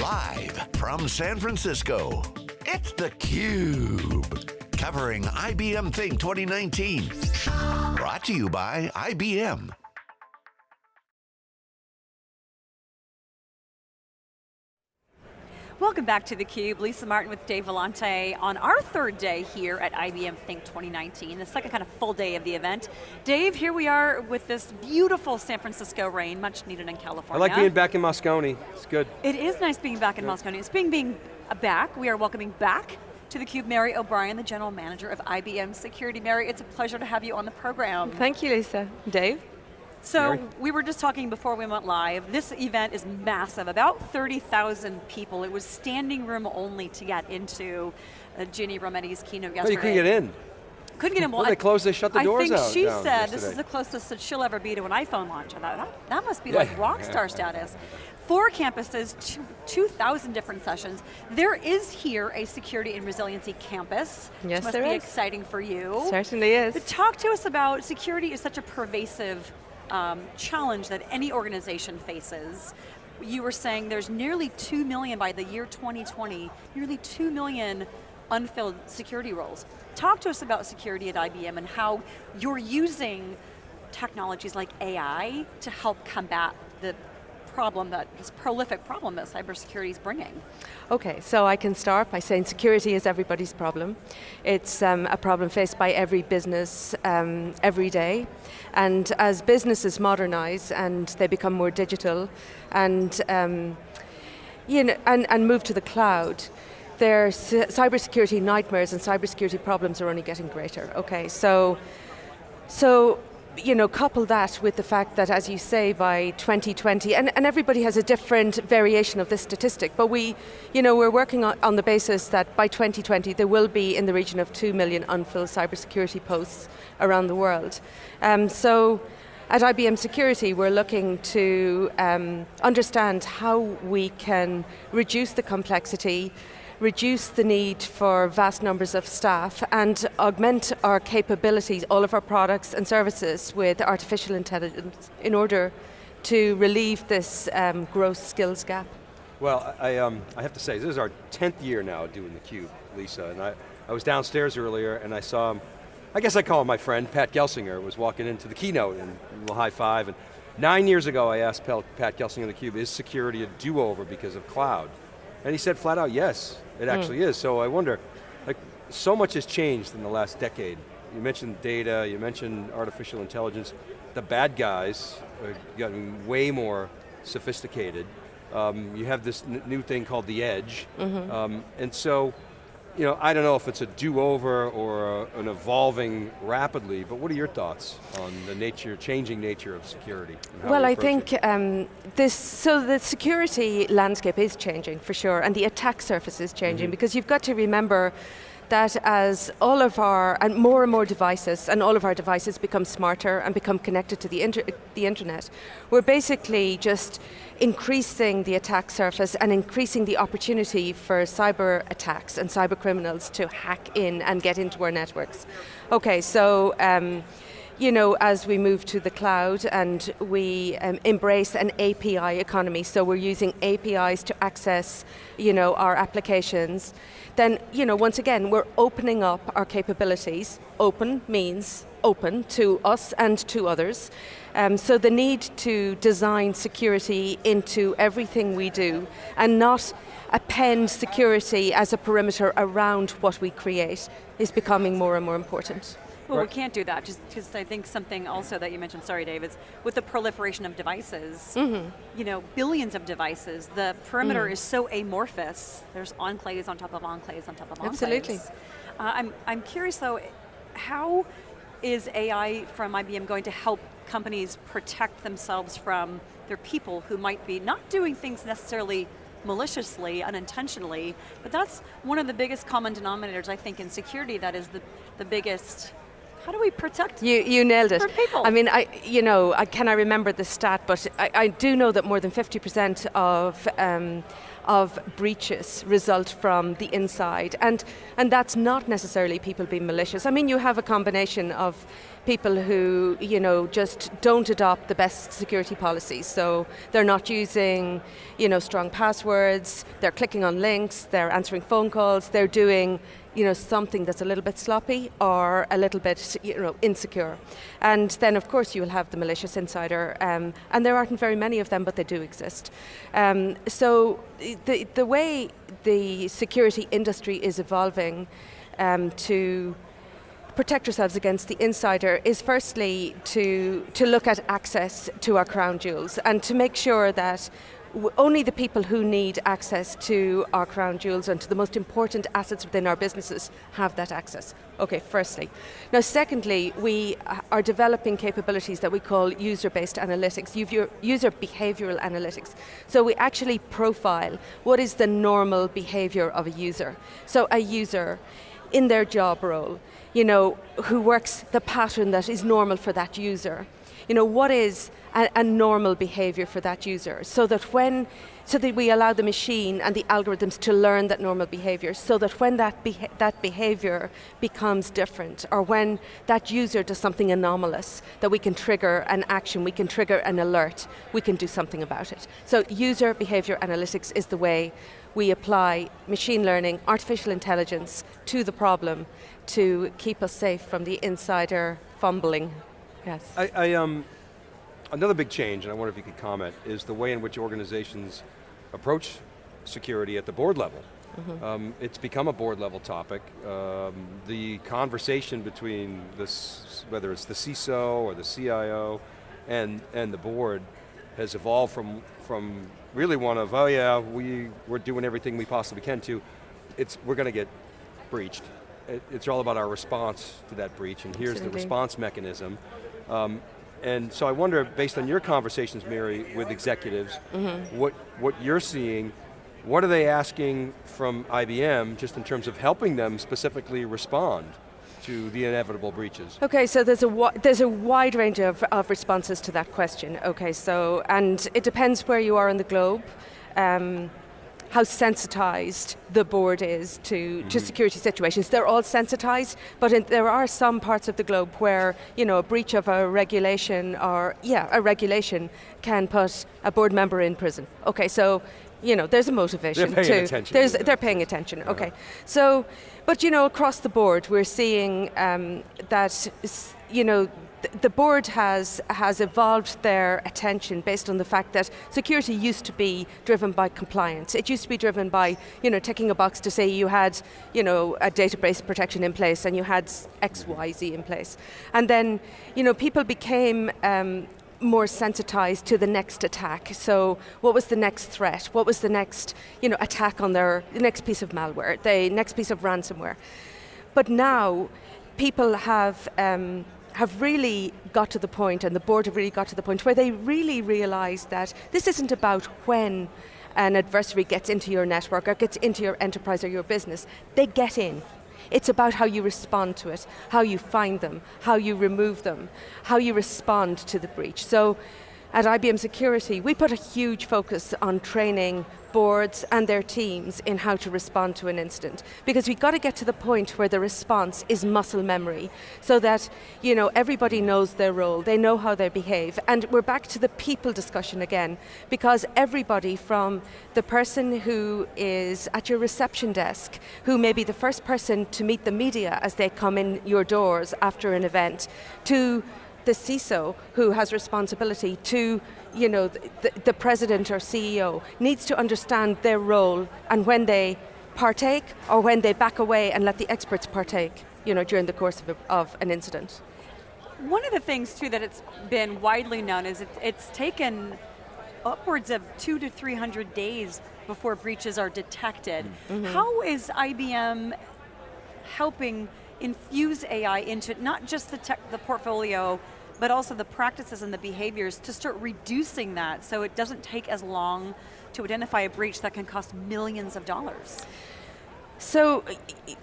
Live from San Francisco, it's theCUBE. Covering IBM Think 2019. Brought to you by IBM. Welcome back to theCUBE. Lisa Martin with Dave Vellante on our third day here at IBM Think 2019, the second kind of full day of the event. Dave, here we are with this beautiful San Francisco rain, much needed in California. I like being back in Moscone, it's good. It is nice being back in Moscone. It's being, being back, we are welcoming back to theCUBE, Mary O'Brien, the General Manager of IBM Security. Mary, it's a pleasure to have you on the program. Thank you, Lisa. Dave? So Mary? we were just talking before we went live, this event is massive, about 30,000 people. It was standing room only to get into uh, Ginny Rometty's keynote yesterday. Oh, you couldn't get in? Couldn't get in. Well, well they closed, they shut the doors out. I think she said yesterday. this is the closest that she'll ever be to an iPhone launch. I thought, that, that must be yeah. like rock star status. Four campuses, 2,000 different sessions. There is here a security and resiliency campus. Yes, must there be is. exciting for you. Certainly is. But talk to us about, security is such a pervasive um, challenge that any organization faces. You were saying there's nearly 2 million by the year 2020, nearly 2 million unfilled security roles. Talk to us about security at IBM and how you're using technologies like AI to help combat the problem that, this prolific problem that cybersecurity is bringing? Okay, so I can start by saying security is everybody's problem. It's um, a problem faced by every business um, every day. And as businesses modernize and they become more digital and, um, you know, and, and move to the cloud, their cybersecurity nightmares and cybersecurity problems are only getting greater, okay? So, so you know, couple that with the fact that, as you say, by 2020, and, and everybody has a different variation of this statistic, but we, you know, we're working on, on the basis that by 2020 there will be in the region of 2 million unfilled cybersecurity posts around the world. Um, so, at IBM Security, we're looking to um, understand how we can reduce the complexity, reduce the need for vast numbers of staff and augment our capabilities, all of our products and services with artificial intelligence in order to relieve this um, gross skills gap. Well, I, um, I have to say, this is our 10th year now doing theCUBE, Lisa, and I, I was downstairs earlier and I saw him, I guess I call him my friend, Pat Gelsinger, was walking into the keynote and a little high five, and nine years ago I asked Pat Gelsinger on theCUBE, is security a do-over because of cloud? And he said flat out, yes, it hmm. actually mm. is. So I wonder, like, so much has changed in the last decade. You mentioned data, you mentioned artificial intelligence. The bad guys are getting way more sophisticated. Um, you have this new thing called the edge. Mm -hmm. um, and so, you know, I don't know if it's a do-over or a, an evolving rapidly, but what are your thoughts on the nature, changing nature of security? Well, I think um, this, so the security landscape is changing for sure, and the attack surface is changing, mm -hmm. because you've got to remember that as all of our, and more and more devices, and all of our devices become smarter and become connected to the, inter the internet, we're basically just increasing the attack surface and increasing the opportunity for cyber attacks and cyber criminals to hack in and get into our networks. Okay, so, um, you know, as we move to the cloud and we um, embrace an API economy, so we're using APIs to access, you know, our applications, then, you know, once again, we're opening up our capabilities. Open means open to us and to others. Um, so the need to design security into everything we do and not append security as a perimeter around what we create is becoming more and more important. Well, right. we can't do that, just because I think something also that you mentioned, sorry Dave, is with the proliferation of devices, mm -hmm. you know, billions of devices, the perimeter mm. is so amorphous. There's enclaves on top of enclaves on top of enclaves. Absolutely. Uh, I'm, I'm curious though, how is AI from IBM going to help companies protect themselves from their people who might be not doing things necessarily maliciously, unintentionally, but that's one of the biggest common denominators I think in security that is the, the biggest How do we protect You, you nailed it. For people. I mean, I, you know, I, can I remember the stat, but I, I do know that more than 50% of, um, of breaches result from the inside. And, and that's not necessarily people being malicious. I mean, you have a combination of people who, you know, just don't adopt the best security policies. So they're not using, you know, strong passwords, they're clicking on links, they're answering phone calls, they're doing you know, something that's a little bit sloppy or a little bit you know, insecure. And then of course you will have the malicious insider, um, and there aren't very many of them, but they do exist. Um, so the, the way the security industry is evolving um, to protect ourselves against the insider is firstly to, to look at access to our crown jewels and to make sure that only the people who need access to our crown jewels and to the most important assets within our businesses have that access. Okay, firstly. Now secondly, we uh, are developing capabilities that we call user-based analytics, user behavioral analytics. So we actually profile what is the normal behavior of a user. So a user in their job role, you know, who works the pattern that is normal for that user. You know, what is a, a normal behavior for that user so that when so that we allow the machine and the algorithms to learn that normal behavior so that when that, beha that behavior becomes different or when that user does something anomalous, that we can trigger an action, we can trigger an alert, we can do something about it. So user behavior analytics is the way we apply machine learning, artificial intelligence to the problem to keep us safe from the insider fumbling. Yes. I, I um, Another big change, and I wonder if you could comment, is the way in which organizations approach security at the board level. Mm -hmm. um, it's become a board level topic. Um, the conversation between this, whether it's the CISO or the CIO and, and the board has evolved from, from really one of, oh yeah, we, we're doing everything we possibly can to, it's, we're going to get breached. It, it's all about our response to that breach, and here's Absolutely. the response mechanism. Um, and so I wonder, based on your conversations, Mary, with executives, mm -hmm. what, what you're seeing, what are they asking from IBM, just in terms of helping them specifically respond to the inevitable breaches? Okay, so there's a, there's a wide range of, of responses to that question. Okay, so, and it depends where you are in the globe. Um, how sensitized the board is to, mm -hmm. to mm-hmm. security situations. They're all sensitized, but in, there are some parts of the globe where you know, a breach of a regulation or, yeah, a regulation can put a board member in prison. Okay, so you know, there's a motivation they're paying to, attention. There's, they're paying attention, uh -huh. okay. So, but you know, across the board, we're seeing um, that, you know, the board has, has evolved their attention based on the fact that security used to be driven by compliance. It used to be driven by, you know, ticking a box to say you had, you know, a database protection in place and you had X, Y, Z in place. And then, you know, people became um, more sensitized to the next attack. So what was the next threat? What was the next, you know, attack on their, the next piece of malware, the next piece of ransomware. But now, people have um, have really got to the point, and the board have really got to the point, where they really realize that this isn't about when an adversary gets into your network or gets into your enterprise or your business. They get in. It's about how you respond to it, how you find them, how you remove them, how you respond to the breach. So at IBM Security, we put a huge focus on training boards and their teams in how to respond to an incident. Because we've got to get to the point where the response is muscle memory, so that you know, everybody knows their role, they know how they behave, and we're back to the people discussion again, because everybody from the person who is at your reception desk, who may be the first person to meet the media as they come in your doors after an event, to the CISO who has responsibility to you know, the, the president or CEO needs to understand their role and when they partake or when they back away and let the experts partake you know, during the course of, a, of an incident. One of the things too that it's been widely known is it, it's taken upwards of two to 300 days before breaches are detected. Mm -hmm. How is IBM helping infuse AI into not just the, tech, the portfolio but also the practices and the behaviors to start reducing that so it doesn't take as long to identify a breach that can cost millions of dollars. So,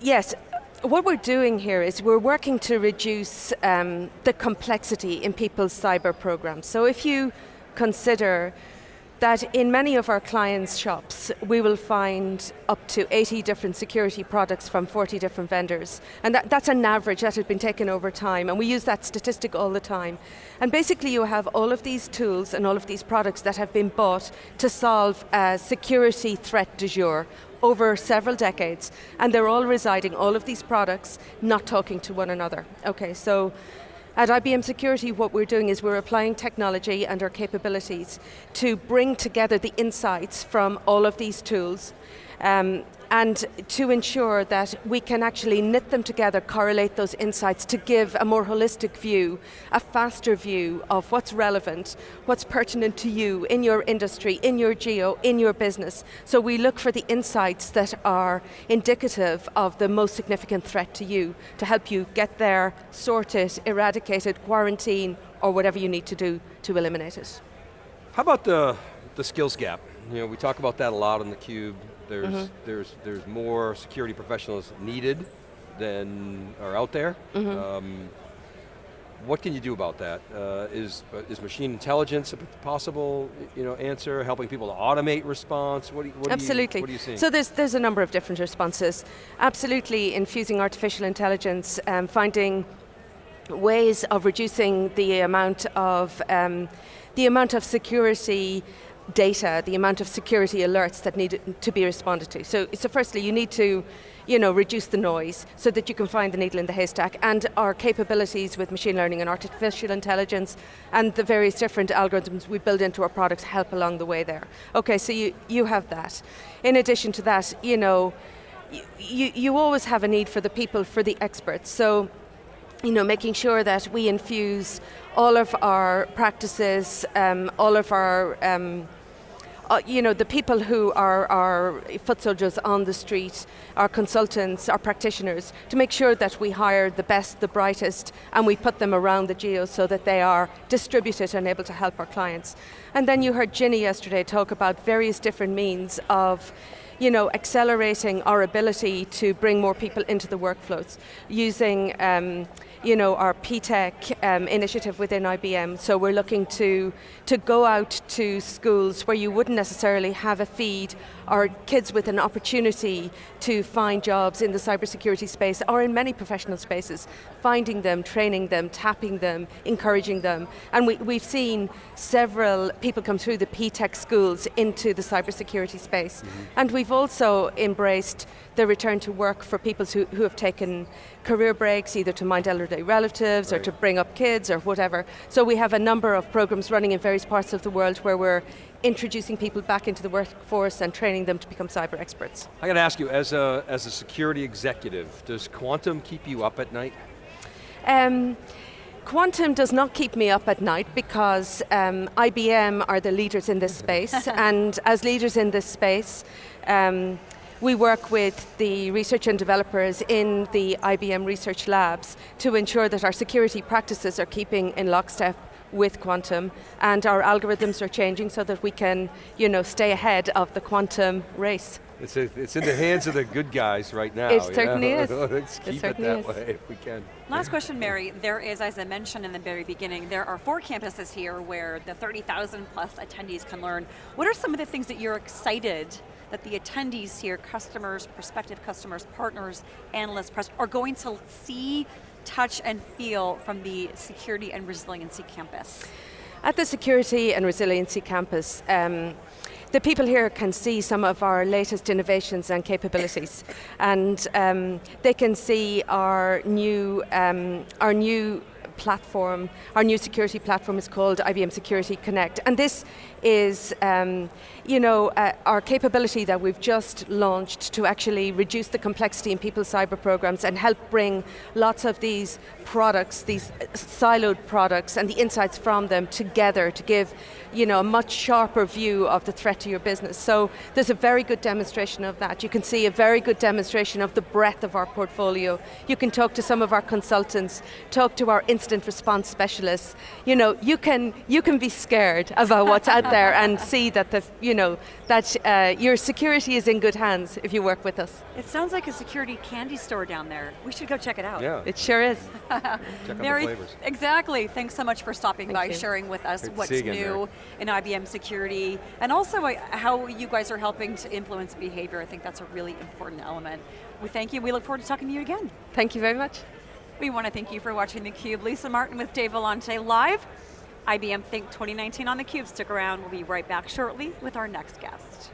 yes, what we're doing here is we're working to reduce um, the complexity in people's cyber programs. So if you consider that in many of our clients' shops, we will find up to 80 different security products from 40 different vendors. And that, that's an average that has been taken over time, and we use that statistic all the time. And basically you have all of these tools and all of these products that have been bought to solve a security threat du jour over several decades, and they're all residing, all of these products, not talking to one another. Okay, so at IBM Security, what we're doing is we're applying technology and our capabilities to bring together the insights from all of these tools um, and to ensure that we can actually knit them together, correlate those insights to give a more holistic view, a faster view of what's relevant, what's pertinent to you in your industry, in your geo, in your business. So we look for the insights that are indicative of the most significant threat to you to help you get there, sort it, eradicate it, quarantine, or whatever you need to do to eliminate it. How about the, the skills gap? You know, we talk about that a lot on theCUBE. There's, mm -hmm. there's, there's more security professionals needed than are out there. Mm -hmm. um, what can you do about that? Uh, is is machine intelligence a possible you know, answer, helping people to automate response? What do what Absolutely. You, what are you seeing? So there's, there's a number of different responses. Absolutely infusing artificial intelligence, um, finding ways of reducing the amount of um, the amount of security data, the amount of security alerts that need to be responded to. So, so firstly, you need to you know, reduce the noise so that you can find the needle in the haystack and our capabilities with machine learning and artificial intelligence and the various different algorithms we build into our products help along the way there. Okay, so you, you have that. In addition to that, you know, you, you always have a need for the people, for the experts. So you know, making sure that we infuse all of our practices, um, all of our, um, uh, you know, the people who are our foot soldiers on the street, our consultants, our practitioners, to make sure that we hire the best, the brightest, and we put them around the geo so that they are distributed and able to help our clients. And then you heard Ginny yesterday talk about various different means of you know, accelerating our ability to bring more people into the workflows using um, you know, our PTech um, initiative within IBM. So we're looking to, to go out to schools where you wouldn't necessarily have a feed or kids with an opportunity to find jobs in the cybersecurity space or in many professional spaces, finding them, training them, tapping them, encouraging them. And we, we've seen several people come through the PTech schools into the cybersecurity space. Mm -hmm. And we've also embraced the return to work for people who, who have taken career breaks, either to mind elderly relatives right. or to bring up kids or whatever. So we have a number of programs running in various parts of the world where we're introducing people back into the workforce and training them to become cyber experts. I got to ask you, as a, as a security executive, does quantum keep you up at night? Um, Quantum does not keep me up at night because um, IBM are the leaders in this space and as leaders in this space, um, we work with the research and developers in the IBM research labs to ensure that our security practices are keeping in lockstep with quantum and our algorithms are changing so that we can you know, stay ahead of the quantum race. It's, a, it's in the hands of the good guys right now. It certainly is. Let's keep it, it that is. way if we can. Last question, Mary. There is, as I mentioned in the very beginning, there are four campuses here where the 30,000 plus attendees can learn. What are some of the things that you're excited that the attendees here, customers, prospective customers, partners, analysts, press, are going to see, touch, and feel from the Security and Resiliency Campus? At the Security and Resiliency Campus, um, the people here can see some of our latest innovations and capabilities, and um, they can see our new, um, our new platform, our new security platform is called IBM Security Connect, and this is um, you know, uh, our capability that we've just launched to actually reduce the complexity in people's cyber programs and help bring lots of these products, these siloed products and the insights from them together to give you know, a much sharper view of the threat to your business. So there's a very good demonstration of that. You can see a very good demonstration of the breadth of our portfolio. You can talk to some of our consultants, talk to our incident response specialists, you know, you can, you can be scared about what's out there and see that, the, you know, that uh, your security is in good hands if you work with us. It sounds like a security candy store down there. We should go check it out. Yeah, It sure is. check out the Mary, flavors. exactly. Thanks so much for stopping Thank by, you. sharing with us Great what's see you again, new in IBM security, and also uh, how you guys are helping to influence behavior. I think that's a really important element. We thank you. We look forward to talking to you again. Thank you very much. We want to thank you for watching theCUBE. Lisa Martin with Dave Vellante live. IBM Think 2019 on theCUBE. Stick around, we'll be right back shortly with our next guest.